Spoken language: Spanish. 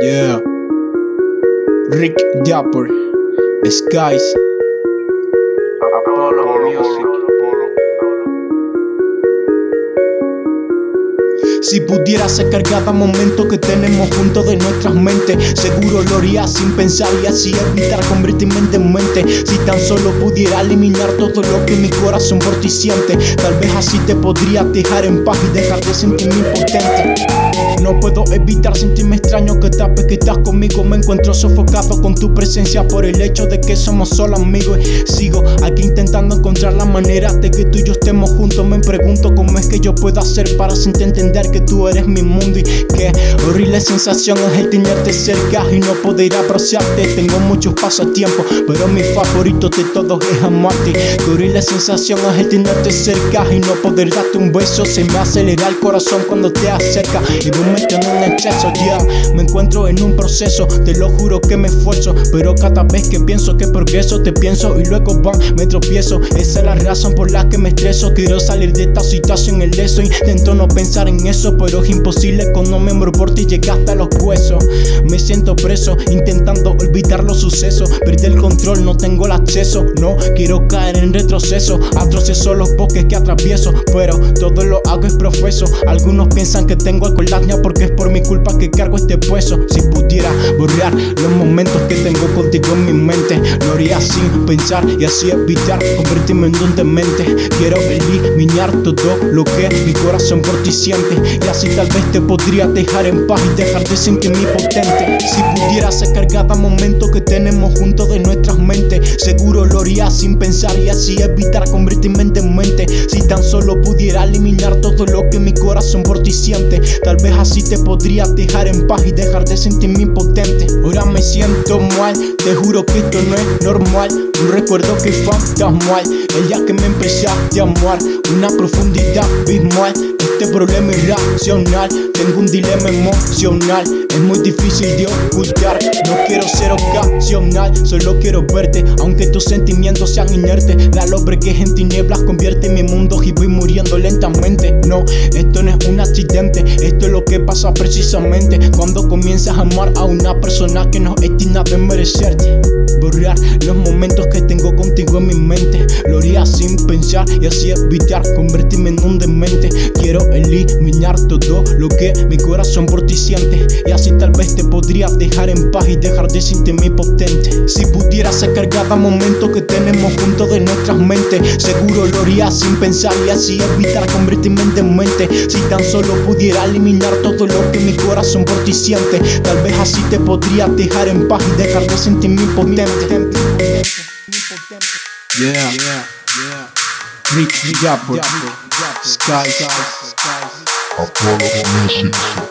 Yeah. Rick Dapper. Skies. Apollo Music. Si pudiera sacar cada momento que tenemos juntos de nuestras mentes Seguro lo haría sin pensar y así evitar convertirme en mente. Si tan solo pudiera eliminar todo lo que mi corazón por ti siente Tal vez así te podría dejar en paz y dejar de sentirme impotente. No puedo evitar sentirme extraño que tapes que estás conmigo. Me encuentro sofocado con tu presencia por el hecho de que somos solo amigos. Sigo aquí intentando encontrar la manera de que tú y yo estemos juntos. Me pregunto cómo que yo puedo hacer para hacerte entender que tú eres mi mundo Y qué horrible sensación es el tenerte cerca y no poder apreciarte Tengo muchos pasatiempos, pero mi favorito de todos es amarte. Qué horrible sensación es el tenerte cerca y no poder darte un beso. Se me acelera el corazón cuando te acerca y en un exceso, ya Me encuentro en un proceso, te lo juro que me esfuerzo Pero cada vez que pienso que progreso te pienso y luego bam, me tropiezo. Esa es la razón por la que me estreso. Quiero salir de esta situación el eso Intento no pensar en eso, pero es imposible Cuando me muero por ti llegué hasta los huesos. Me siento preso, intentando olvidar los sucesos. Perdí el control, no tengo el acceso No quiero caer en retroceso. Atroceso los bosques que atravieso Pero todo lo hago es profeso. Algunos piensan que tengo alcohol porque es por mi culpa que cargo este peso. Si pudiera borrar los momentos que tengo contigo en mi mente Lo haría sin pensar y así evitar convertirme en un demente. Quiero eliminar todo lo mi corazón por ti siente Y así tal vez te podría dejar en paz y dejar de sentirme potente. Si pudiera sacar cada momento que tenemos juntos de nuestras mentes Seguro lo haría sin pensar y así evitar convertirme en demente Si tan solo pudiera eliminar todo lo que mi corazón por ti siente Tal vez así te podría dejar en paz y dejar de sentirme impotente. Ahora me siento mal, te juro que esto no es normal. Un recuerdo que fantasmal, el día que me empezaste a amar Una profundidad abismal. Este problema irracional Tengo un dilema emocional. Es muy difícil de ocultar No quiero ser ocasional Solo quiero verte. Aunque tus sentimientos sean inertes La lobre que es en tinieblas Convierte mi mundo y voy muriendo lentamente. No, esto no es un accidente Esto es lo que pasa precisamente. Cuando comienzas a amar a una persona Que no es digna de merecerte Borrar los momentos que tengo contigo en mi mente. Lo haría sin pensar y así evitar convertirme en un demente. Quiero eliminar todo lo que mi corazón por ti siente. Y así tal vez te podría dejar en paz y dejar de sentirme potente. Si pudiera sacar cada momento que tenemos juntos de nuestras mentes Seguro lo haría sin pensar y así evitar convertirme en demente. Si tan solo pudiera eliminar todo lo que mi corazón por ti siente Tal vez así te podría dejar en paz y dejar de sentirme potente Yeah, yeah, yeah. Rick Japper, Apollo Music.